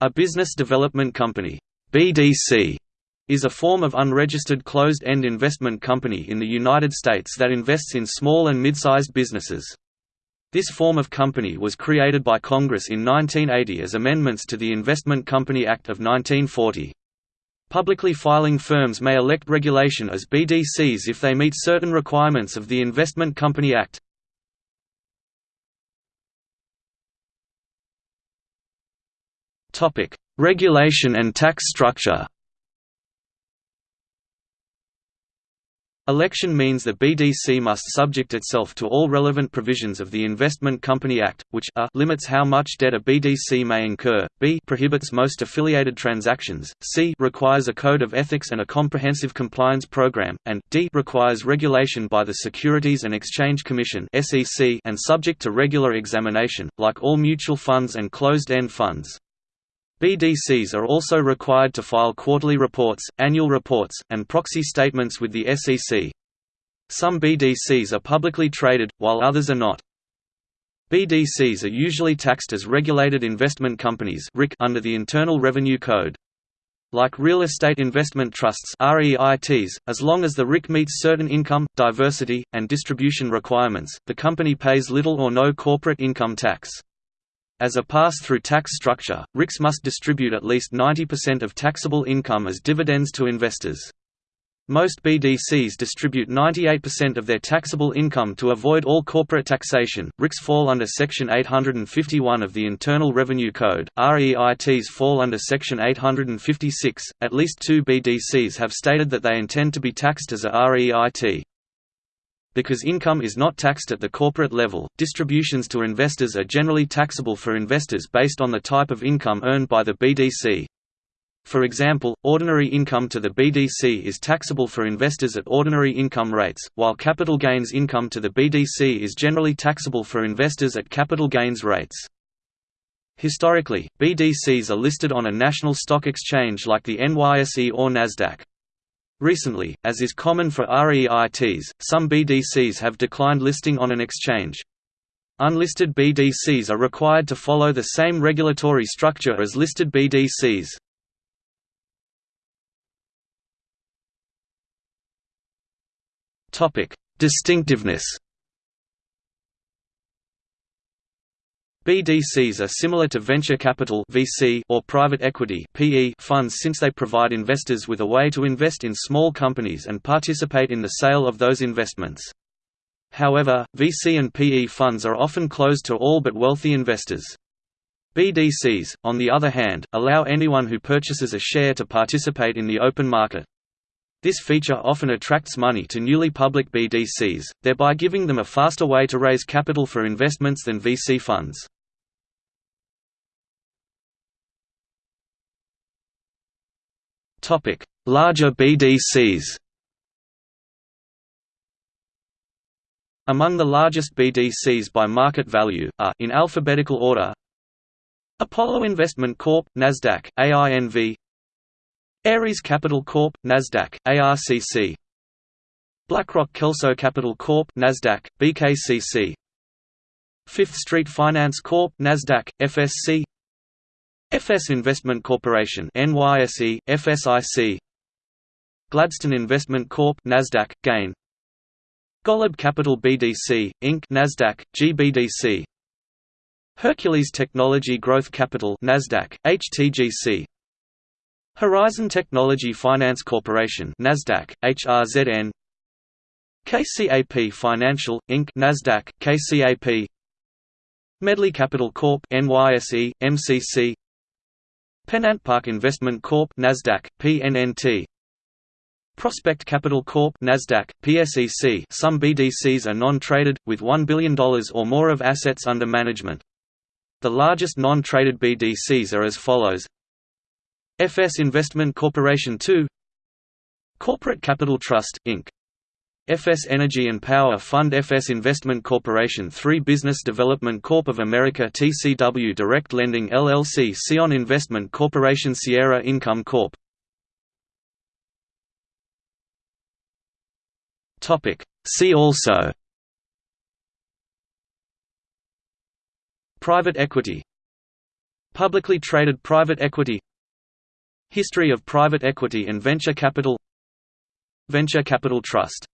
A business development company BDC, is a form of unregistered closed-end investment company in the United States that invests in small and mid-sized businesses. This form of company was created by Congress in 1980 as amendments to the Investment Company Act of 1940. Publicly filing firms may elect regulation as BDCs if they meet certain requirements of the Investment Company Act. Topic: Regulation and tax structure. Election means the BDC must subject itself to all relevant provisions of the Investment Company Act, which a limits how much debt a BDC may incur, b prohibits most affiliated transactions, c requires a code of ethics and a comprehensive compliance program, and d requires regulation by the Securities and Exchange Commission and subject to regular examination, like all mutual funds and closed-end funds. BDCs are also required to file quarterly reports, annual reports, and proxy statements with the SEC. Some BDCs are publicly traded, while others are not. BDCs are usually taxed as regulated investment companies under the Internal Revenue Code. Like real estate investment trusts REITs, as long as the RIC meets certain income, diversity, and distribution requirements, the company pays little or no corporate income tax. As a pass-through tax structure, RICs must distribute at least 90% of taxable income as dividends to investors. Most BDCs distribute 98% of their taxable income to avoid all corporate taxation. RICs fall under Section 851 of the Internal Revenue Code, REITs fall under Section 856. At least two BDCs have stated that they intend to be taxed as a REIT. Because income is not taxed at the corporate level, distributions to investors are generally taxable for investors based on the type of income earned by the BDC. For example, ordinary income to the BDC is taxable for investors at ordinary income rates, while capital gains income to the BDC is generally taxable for investors at capital gains rates. Historically, BDCs are listed on a national stock exchange like the NYSE or Nasdaq. Recently, as is common for REITs, some BDCs have declined listing on an exchange. Unlisted BDCs are required to follow the same regulatory structure as listed BDCs. Distinctiveness BDCs are similar to venture capital (VC) or private equity (PE) funds since they provide investors with a way to invest in small companies and participate in the sale of those investments. However, VC and PE funds are often closed to all but wealthy investors. BDCs, on the other hand, allow anyone who purchases a share to participate in the open market. This feature often attracts money to newly public BDCs, thereby giving them a faster way to raise capital for investments than VC funds. Topic: Larger BDCs. Among the largest BDCs by market value are in alphabetical order: Apollo Investment Corp, Nasdaq, AINV. Ares Capital Corp, Nasdaq, ARCC. BlackRock Kelso Capital Corp, Nasdaq, BKCC. Fifth Street Finance Corp, Nasdaq, FSC. FS Investment Corporation NYSE, FSIC Gladstone Investment Corp Nasdaq, GAIN. Golub Capital BDC, Inc. Nasdaq, GBDC Hercules Technology Growth Capital Nasdaq, HTGC Horizon Technology Finance Corporation Nasdaq, HRZN KCAP Financial, Inc. Nasdaq, KCAP Medley Capital Corp NYSE, MCC PennantPark Investment Corp Nasdaq, PNNT Prospect Capital Corp Nasdaq, PSEC Some BDCs are non-traded, with $1 billion or more of assets under management. The largest non-traded BDCs are as follows FS Investment Corporation 2 Corporate Capital Trust, Inc. FS Energy and Power Fund FS Investment Corporation 3 Business Development Corp of America TCW Direct Lending LLC CION Investment Corporation Sierra Income Corp. See also Private equity Publicly traded private equity History of private equity and venture capital Venture Capital Trust